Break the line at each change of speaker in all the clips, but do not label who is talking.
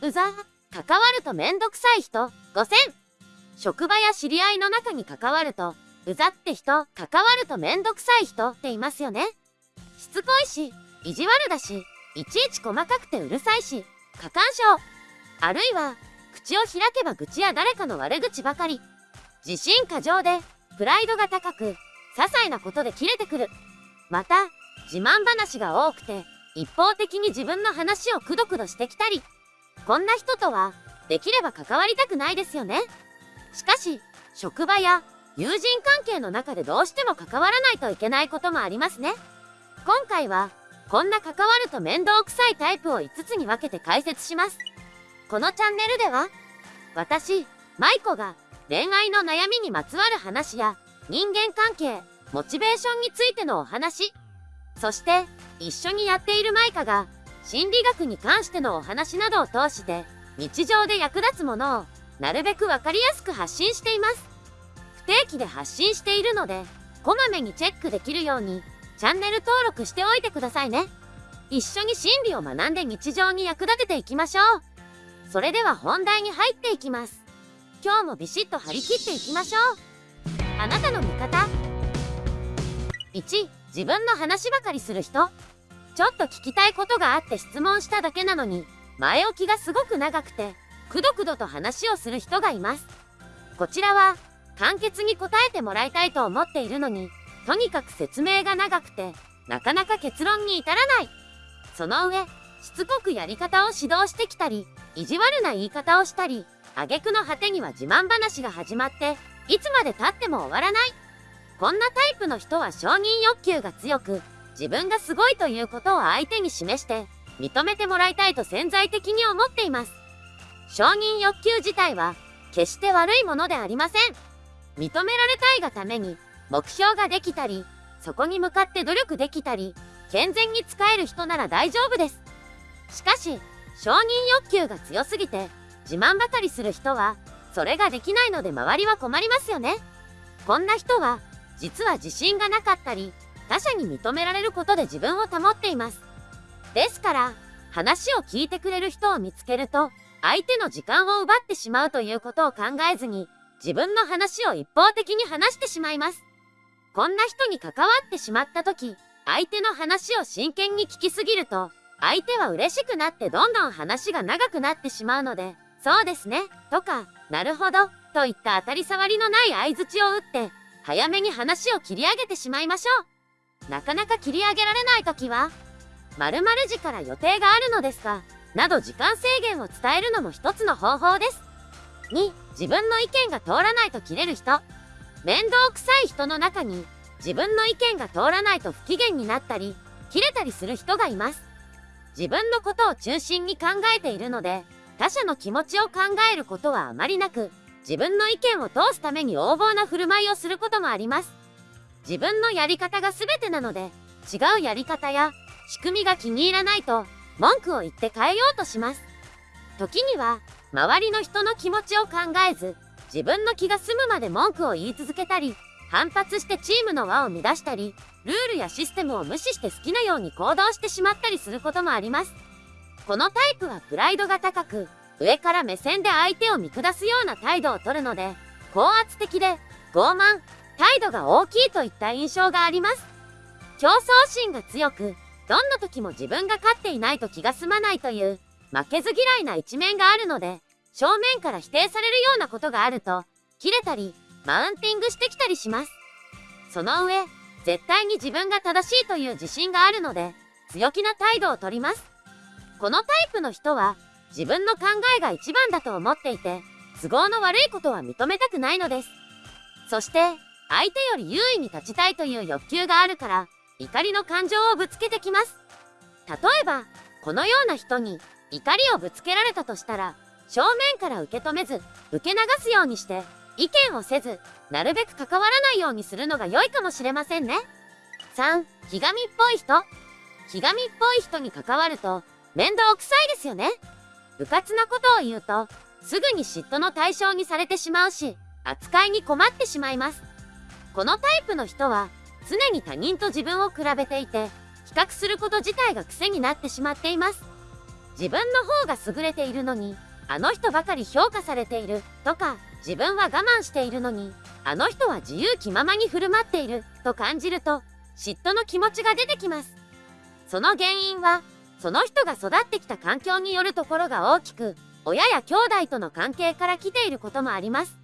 うざ、関わるとめんどくさい人、5000。職場や知り合いの中に関わると、うざって人、関わるとめんどくさい人っていますよね。しつこいし、意地悪だし、いちいち細かくてうるさいし、過干渉。あるいは、口を開けば愚痴や誰かの悪口ばかり。自信過剰で、プライドが高く、些細なことで切れてくる。また、自慢話が多くて、一方的に自分の話をくどくどしてきたり。こんな人とは、できれば関わりたくないですよね。しかし、職場や友人関係の中でどうしても関わらないといけないこともありますね。今回は、こんな関わると面倒くさいタイプを5つに分けて解説します。このチャンネルでは、私、マイコが恋愛の悩みにまつわる話や人間関係、モチベーションについてのお話、そして一緒にやっているマイカが心理学に関してのお話などを通して日常で役立つものをなるべくわかりやすく発信しています。不定期で発信しているので、こまめにチェックできるようにチャンネル登録しておいてくださいね。一緒に心理を学んで日常に役立てていきましょう。それでは本題に入っていきます。今日もビシッと張り切っていきましょう。あなたの味方。1、自分の話ばかりする人。ちょっと聞きたいことがあって質問しただけなのに、前置きがすごく長くて、くどくどと話をする人がいます。こちらは、簡潔に答えてもらいたいと思っているのに、とにかく説明が長くて、なかなか結論に至らない。その上、しつこくやり方を指導してきたり、意地悪な言い方をしたり、挙句の果てには自慢話が始まって、いつまで経っても終わらない。こんなタイプの人は承認欲求が強く、自分がすごいということを相手に示して、認めてもらいたいと潜在的に思っています。承認欲求自体は、決して悪いものでありません。認められたいがために、目標ができたり、そこに向かって努力できたり、健全に使える人なら大丈夫です。しかし、承認欲求が強すぎて、自慢ばかりする人は、それができないので周りは困りますよね。こんな人は、実は自信がなかったり、他者に認められることで自分を保っています。ですから、話を聞いてくれる人を見つけると、相手の時間を奪ってしまうということを考えずに、自分の話を一方的に話してしまいます。こんな人に関わってしまった時、相手の話を真剣に聞きすぎると、相手は嬉しくなってどんどん話が長くなってしまうので、そうですね、とか、なるほど、といった当たり障りのない相槌を打って、早めに話を切り上げてしまいましょう。なかなか切り上げられない時は、〇〇時から予定があるのですが、など時間制限を伝えるのも一つの方法です。2、自分の意見が通らないと切れる人。面倒くさい人の中に、自分の意見が通らないと不機嫌になったり、切れたりする人がいます。自分のことを中心に考えているので、他者の気持ちを考えることはあまりなく、自分の意見を通すために横暴な振る舞いをすることもあります。自分のやり方が全てなので、違うやり方や仕組みが気に入らないと、文句を言って変えようとします。時には、周りの人の気持ちを考えず、自分の気が済むまで文句を言い続けたり、反発してチームの輪を乱したり、ルールやシステムを無視して好きなように行動してしまったりすることもあります。このタイプはプライドが高く、上から目線で相手を見下すような態度をとるので、高圧的で、傲慢、態度が大きいといった印象があります。競争心が強く、どんな時も自分が勝っていないと気が済まないという、負けず嫌いな一面があるので、正面から否定されるようなことがあると、切れたり、マウンティングしてきたりします。その上、絶対に自分が正しいという自信があるので、強気な態度をとります。このタイプの人は自分の考えが一番だと思っていて、都合の悪いことは認めたくないのです。そして、相手より優位に立ちたいという欲求があるから、怒りの感情をぶつけてきます。例えば、このような人に怒りをぶつけられたとしたら、正面から受け止めず、受け流すようにして、意見をせず、なるべく関わらないようにするのが良いかもしれませんね。3、ひがみっぽい人。ひがみっぽい人に関わると、面倒くさいですよね。部活なことを言うと、すぐに嫉妬の対象にされてしまうし、扱いに困ってしまいます。このタイプの人は、常に他人と自分を比べていて、比較すること自体が癖になってしまっています。自分の方が優れているのに、あの人ばかり評価されているとか、自分は我慢しているのに、あの人は自由気ままに振る舞っていると感じると、嫉妬の気持ちが出てきます。その原因は、その人が育ってきた環境によるところが大きく、親や兄弟との関係から来ていることもあります。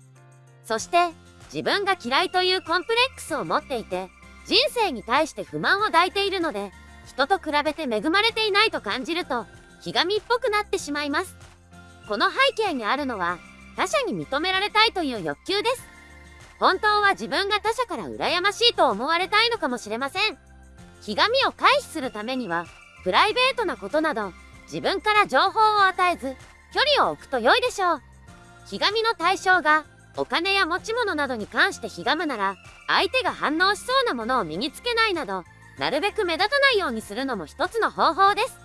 そして、自分が嫌いというコンプレックスを持っていて、人生に対して不満を抱いているので、人と比べて恵まれていないと感じると、ひがみっぽくなってしまいます。この背景にあるのは、他者に認められたいという欲求です。本当は自分が他者から羨ましいと思われたいのかもしれません。ひがみを回避するためには、プライベートなことなど、自分から情報を与えず、距離を置くと良いでしょう。ひがみの対象が、お金や持ち物などに関してひがむなら、相手が反応しそうなものを身につけないなど、なるべく目立たないようにするのも一つの方法です。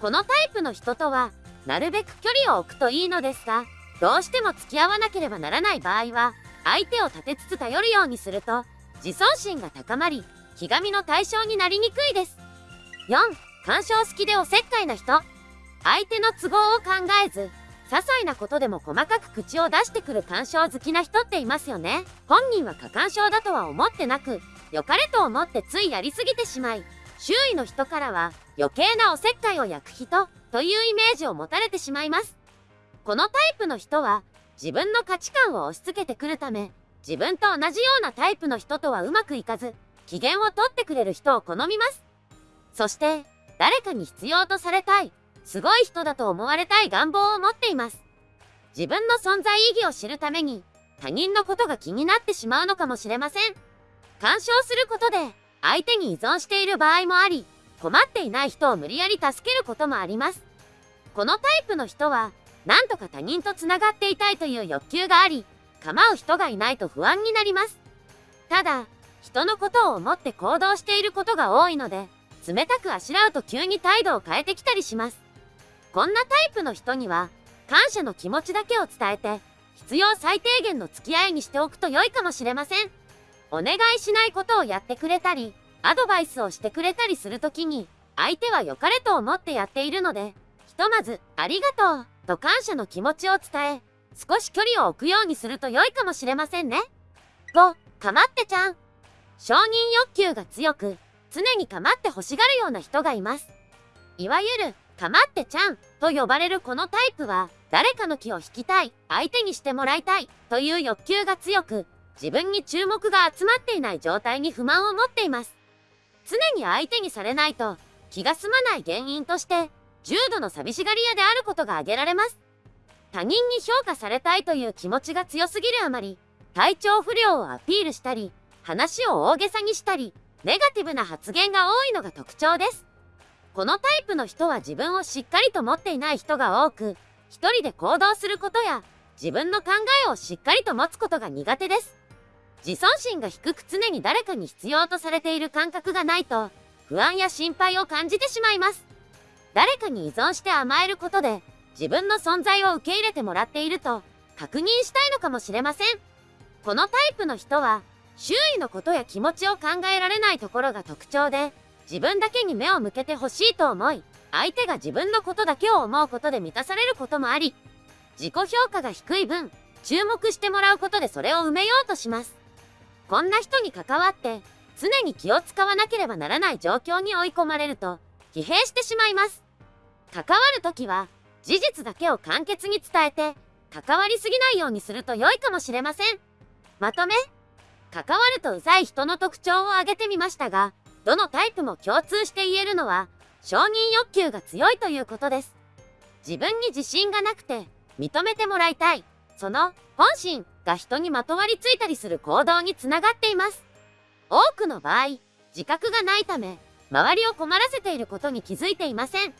このタイプの人とは、なるべく距離を置くといいのですが、どうしても付き合わなければならない場合は、相手を立てつつ頼るようにすると、自尊心が高まり、ひがみの対象になりにくいです。4、干渉好きでおせっかいな人。相手の都合を考えず、些細なことでも細かく口を出してくる干渉好きな人っていますよね。本人は過干渉だとは思ってなく、良かれと思ってついやりすぎてしまい、周囲の人からは余計なおせっかいを焼く人というイメージを持たれてしまいます。このタイプの人は自分の価値観を押し付けてくるため、自分と同じようなタイプの人とはうまくいかず、機嫌をとってくれる人を好みます。そして、誰かに必要とされたい、すごい人だと思われたい願望を持っています。自分の存在意義を知るために、他人のことが気になってしまうのかもしれません。干渉することで、相手に依存している場合もあり、困っていない人を無理やり助けることもあります。このタイプの人は、なんとか他人と繋がっていたいという欲求があり、構う人がいないと不安になります。ただ、人のことを思って行動していることが多いので、冷たくあしらうと急に態度を変えてきたりします。こんなタイプの人には、感謝の気持ちだけを伝えて、必要最低限の付き合いにしておくと良いかもしれません。お願いしないことをやってくれたり、アドバイスをしてくれたりするときに、相手は良かれと思ってやっているので、ひとまず、ありがとう、と感謝の気持ちを伝え、少し距離を置くようにすると良いかもしれませんね。5、かまってちゃん。承認欲求が強く、常にかまって欲しがるような人がいます。いわゆる、かまってちゃんと呼ばれるこのタイプは、誰かの気を引きたい、相手にしてもらいたいという欲求が強く、自分に注目が集まっていない状態に不満を持っています。常に相手にされないと気が済まない原因として、重度の寂しがり屋であることが挙げられます。他人に評価されたいという気持ちが強すぎるあまり、体調不良をアピールしたり、話を大げさにしたり、ネガティブな発言が多いのが特徴です。このタイプの人は自分をしっかりと持っていない人が多く、一人で行動することや、自分の考えをしっかりと持つことが苦手です。自尊心が低く常に誰かに必要とされている感覚がないと、不安や心配を感じてしまいます。誰かに依存して甘えることで、自分の存在を受け入れてもらっていると、確認したいのかもしれません。このタイプの人は、周囲のことや気持ちを考えられないところが特徴で、自分だけに目を向けてほしいと思い、相手が自分のことだけを思うことで満たされることもあり、自己評価が低い分、注目してもらうことでそれを埋めようとします。こんな人に関わって、常に気を使わなければならない状況に追い込まれると、疲弊してしまいます。関わるときは、事実だけを簡潔に伝えて、関わりすぎないようにすると良いかもしれません。まとめ関わるとうざい人の特徴を挙げてみましたが、どのタイプも共通して言えるのは、承認欲求が強いということです。自分に自信がなくて、認めてもらいたい。その本心が人にまとわりついたりする行動につながっています。多くの場合、自覚がないため、周りを困らせていることに気づいていません。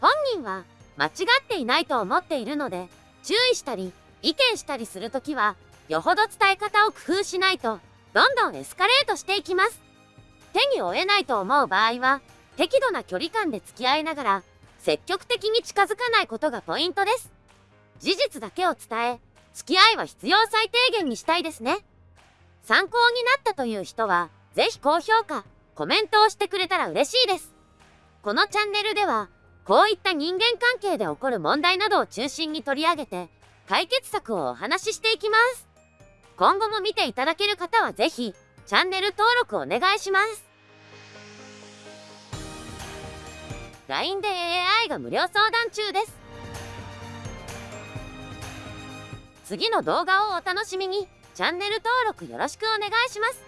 本人は間違っていないと思っているので、注意したり、意見したりするときは、よほど伝え方を工夫しないと、どんどんエスカレートしていきます。手に負えないと思う場合は、適度な距離感で付き合いながら、積極的に近づかないことがポイントです。事実だけを伝え、付き合いは必要最低限にしたいですね。参考になったという人は、ぜひ高評価、コメントをしてくれたら嬉しいです。このチャンネルでは、こういった人間関係で起こる問題などを中心に取り上げて、解決策をお話ししていきます。今後も見ていただける方はぜひ、チャンネル登録お願いします。LINE で AI が無料相談中です。次の動画をお楽しみに、チャンネル登録よろしくお願いします。